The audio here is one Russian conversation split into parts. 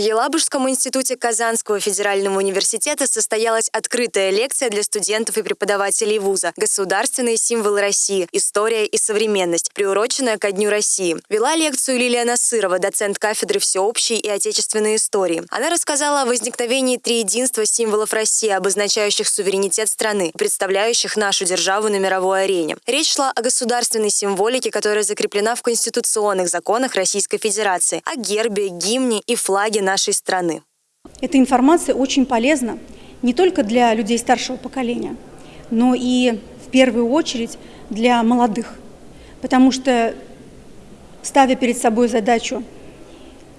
Елабужском институте Казанского федерального университета состоялась открытая лекция для студентов и преподавателей вуза «Государственные символы России. История и современность», приуроченная ко Дню России. Вела лекцию Лилия Насырова, доцент кафедры всеобщей и отечественной истории. Она рассказала о возникновении триединства символов России, обозначающих суверенитет страны, представляющих нашу державу на мировой арене. Речь шла о государственной символике, которая закреплена в конституционных законах Российской Федерации, о гербе, гимне и флаге нашей страны. Эта информация очень полезна не только для людей старшего поколения, но и в первую очередь для молодых. Потому что, ставя перед собой задачу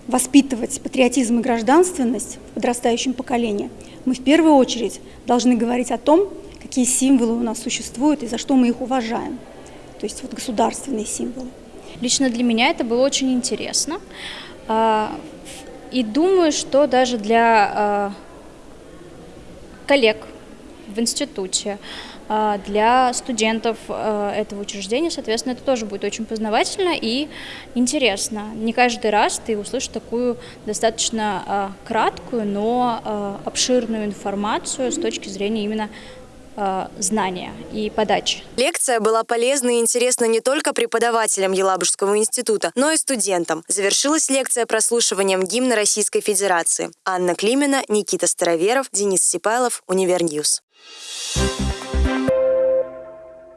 воспитывать патриотизм и гражданственность в подрастающем поколении, мы в первую очередь должны говорить о том, какие символы у нас существуют и за что мы их уважаем. То есть вот государственные символы. Лично для меня это было очень интересно. И думаю, что даже для а, коллег в институте, а, для студентов а, этого учреждения, соответственно, это тоже будет очень познавательно и интересно. Не каждый раз ты услышишь такую достаточно краткую, но обширную информацию с точки зрения именно знания и подачи. Лекция была полезна и интересна не только преподавателям Елабужского института, но и студентам. Завершилась лекция прослушиванием гимна Российской Федерации. Анна Климина, Никита Староверов, Денис Сипайлов, Универньюз. Thank